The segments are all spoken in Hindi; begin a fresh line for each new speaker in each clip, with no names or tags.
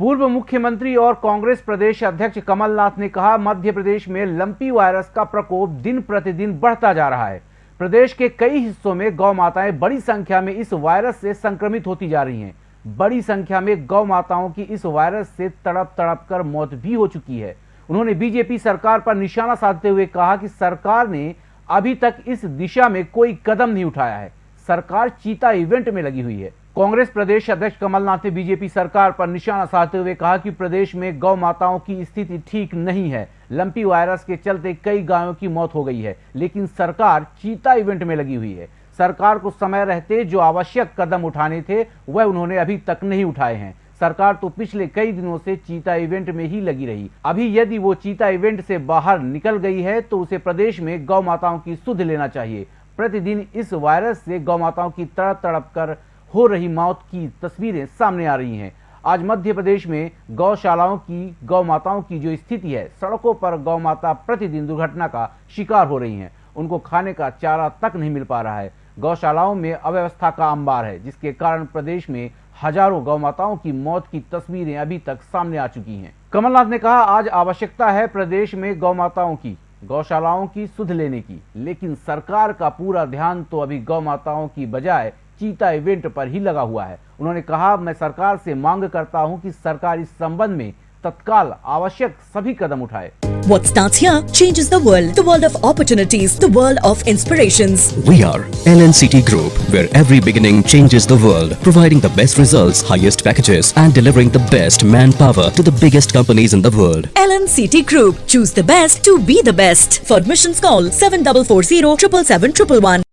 पूर्व मुख्यमंत्री और कांग्रेस प्रदेश अध्यक्ष कमलनाथ ने कहा, मध्य प्रदेश में लंपी वायरस का प्रकोप दिन प्रतिदिन बढ़ता जा रहा है। प्रदेश के कई हिस्सों में गौ माताएँ बड़ी संख्या में इस वायरस से संक्रमित होती जा रही हैं। बड़ी संख्या में गौ माताओं की इस वायरस से तड़प तड़प कर मौत भी हो चुकी है। उन्होंने बीजेपी सरकार पर निशाना साधते हुए कहा कि सरकार ने अभी तक इस दिशा में कोई कदम नहीं उठाया है। सरकार चीता इवेंट में लगी हुई है। कांग्रेस प्रदेश अध्यक्ष कमलनाथ ने बीजेपी सरकार पर निशाना साधते हुए कहा कि प्रदेश में गौ माताओं की स्थिति ठीक नहीं है। लंपी वायरस के चलते कई गायों की मौत हो गई है, लेकिन सरकार चीता इवेंट में लगी हुई है। सरकार को समय रहते जो आवश्यक कदम उठाने थे, वह उन्होंने अभी तक नहीं उठाए हैं। सरकार तो पिछले कई दिनों से चीता इवेंट में ही लगी रही। अभी यदि वो चीता इवेंट से बाहर निकल गई है तो उसे प्रदेश में गौ माताओं की सुध लेना चाहिए। प्रतिदिन इस वायरस से गौ माताओं की तड़प तड़प कर हो रही मौत की तस्वीरें सामने आ रही हैं। आज मध्य प्रदेश में गौशालाओं की गौ माताओं की जो स्थिति है, सड़कों पर गौ माता प्रतिदिन दुर्घटना का शिकार हो रही हैं। उनको खाने का चारा तक नहीं मिल पा रहा है। गौशालाओं में अव्यवस्था का अंबार है, जिसके कारण प्रदेश में हज़ारों गौ माताओं की मौत की तस्वीरें अभी तक सामने आ चुकी हैं। कमलनाथ ने कहा, आज आवश्यकता है प्रदेश में गौ माताओं की, गौशालाओं की सुध लेने की। लेकिन सरकार का पूरा ध्यान तो अभी गौ माताओं की बजाय चीता इवेंट पर ही लगा हुआ है उन्होंने कहा मैं सरकार से मांग करता हूँ कि सरकार इस संबंध में तत्काल आवश्यक सभी कदम उठाए
What starts here changes the world. The world of opportunities. The world of inspirations.
We are LNCT Group, where every beginning changes the world, providing the best results, highest packages, and delivering the best manpower to the biggest companies in the world.
LNCT Group. Choose the best to be the best. For admissions call 7440 777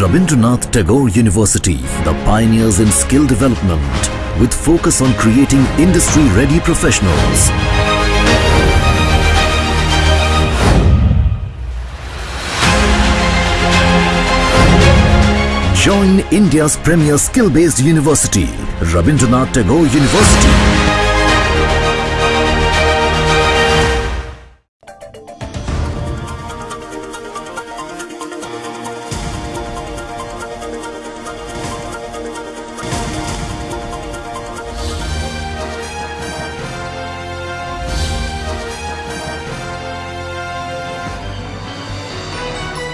Rabindranath Tagore University, the pioneers in skill development, with focus on creating industry-ready professionals. Join India's premier skill-based university, Rabindranath Tagore University.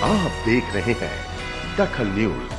आप देख रहे हैं दखल न्यूज़।